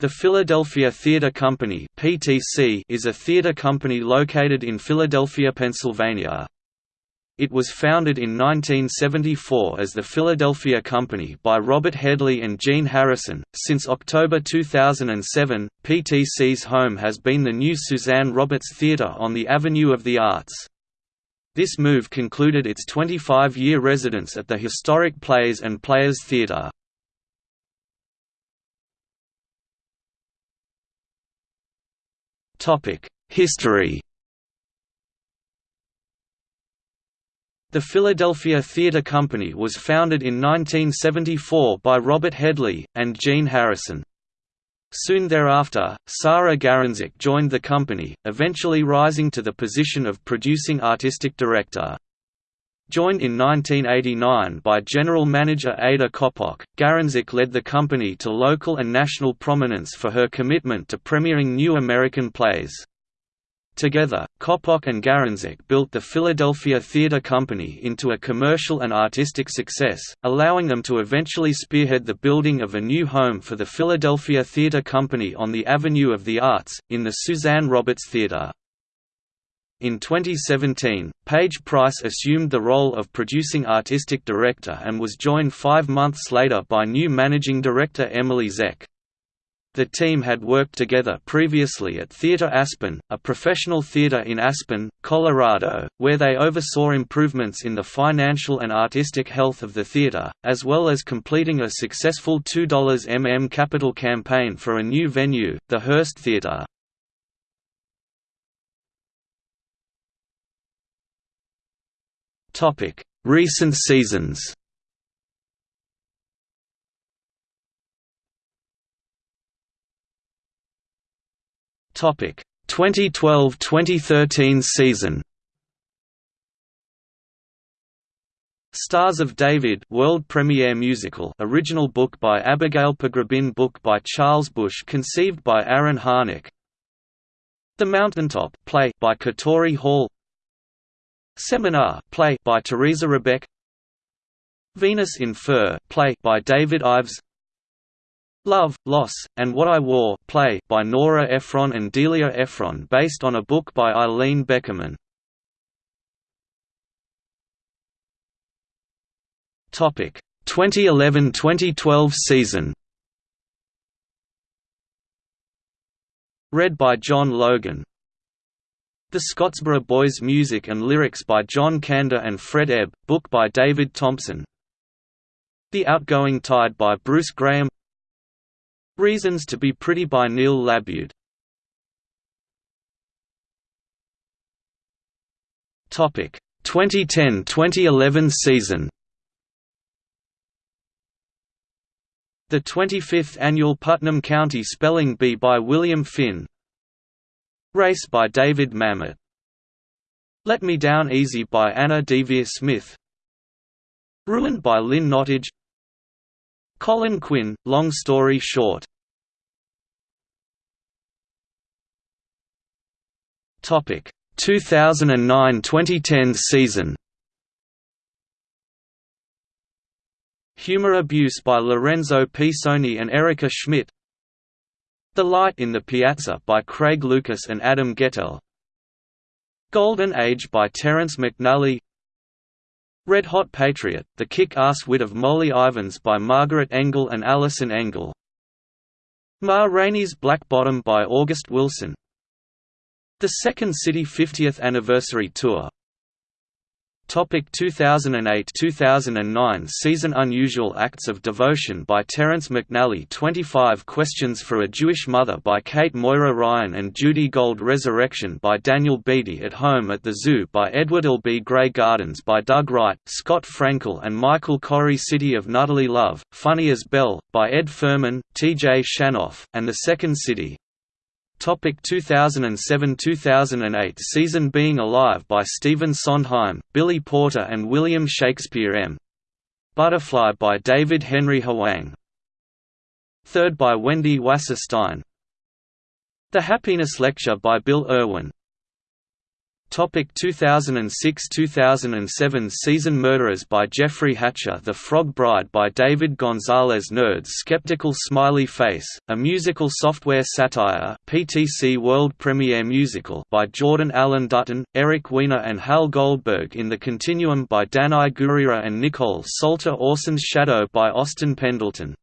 The Philadelphia Theatre Company (PTC) is a theatre company located in Philadelphia, Pennsylvania. It was founded in 1974 as the Philadelphia Company by Robert Hedley and Gene Harrison. Since October 2007, PTC's home has been the new Suzanne Roberts Theatre on the Avenue of the Arts. This move concluded its 25-year residence at the historic Plays and Players Theatre. History The Philadelphia Theatre Company was founded in 1974 by Robert Hedley, and Gene Harrison. Soon thereafter, Sara Garonzik joined the company, eventually rising to the position of producing artistic director. Joined in 1989 by general manager Ada Coppock, Garonzik led the company to local and national prominence for her commitment to premiering new American plays. Together, Coppock and Garonzik built the Philadelphia Theatre Company into a commercial and artistic success, allowing them to eventually spearhead the building of a new home for the Philadelphia Theatre Company on the Avenue of the Arts, in the Suzanne Roberts Theatre. In 2017, Paige Price assumed the role of producing artistic director and was joined five months later by new managing director Emily Zeck. The team had worked together previously at Theatre Aspen, a professional theatre in Aspen, Colorado, where they oversaw improvements in the financial and artistic health of the theatre, as well as completing a successful $2mm capital campaign for a new venue, the Hearst Theatre. Recent seasons. Topic: 2012-2013 season. Stars of David world premiere musical original book by Abigail Pogrebin book by Charles Busch conceived by Aaron Harnick The Mountaintop play by Katori Hall Seminar play by Teresa Rebeck Venus in Fur play by David Ives Love, Loss, and What I Wore play by Nora Ephron and Delia Ephron based on a book by Ilene Beckerman. Topic 2011-2012 season. Red by John Logan the Scottsboro Boys music and lyrics by John Kander and Fred Ebb, book by David Thompson. The Outgoing Tide by Bruce Graham. Reasons to be Pretty by Neil LaBute Topic 2010-2011 season. The 25th annual Putnam County Spelling Bee by William Finn Race by David Mamet. Let Me Down Easy by Anna Deavere Smith. Ruined by Lynn Nottage. Colin Quinn, Long Story Short. Topic. 2009-2010 season. Humor Abuse by Lorenzo Pisoni and Erica Schmidt the Light in the Piazza by Craig Lucas and Adam Guettel Golden Age by Terrence McNally Red Hot Patriot, The Kick-Ass Wit of Molly Ivins by Margaret Engel and Allison Engel. Ma Rainey's Black Bottom by August Wilson. The Second City 50th Anniversary Tour 2008-2009 season Unusual Acts of Devotion by Terrence McNally 25 Questions for a Jewish Mother by Kate Moira Ryan and Judy Gold Resurrection by Daniel Beaty At Home at the Zoo by Edward Albee Grey Gardens by Doug Wright, Scott Frankel and Michael Korie City of Nuttily Love, Funny as Bell, by Ed Furman, T.J. Shanoff, and The Second City 2007–2008 season Being Alive by Stephen Sondheim, Billy Porter and William Shakespeare M. Butterfly by David Henry Hwang Third by Wendy Wasserstein. The Happiness Lecture by Bill Irwin 2006–2007 season Murderers by Jeffrey Hatcher The Frog Bride by David Gonzalez Nerds Skeptical Smiley Face, a musical software satire PTC World Premiere Musical by Jordan Allen Dutton, Eric Weiner and Hal Goldberg in the Continuum by Danai Gurira and Nikkole Salter Orson's Shadow by Austin Pendleton